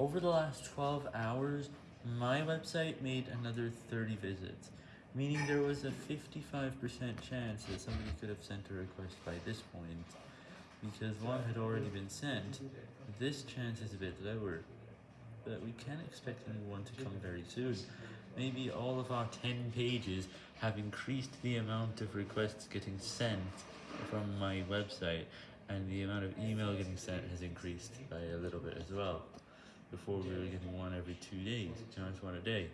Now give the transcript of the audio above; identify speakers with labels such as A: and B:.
A: Over the last 12 hours, my website made another 30 visits, meaning there was a 55% chance that somebody could have sent a request by this point, because one had already been sent, this chance is a bit lower, but we can expect a new one to come very soon. Maybe all of our 10 pages have increased the amount of requests getting sent from my website, and the amount of email getting sent has increased by a little bit as well. Before we were getting one every two days, it's one a day.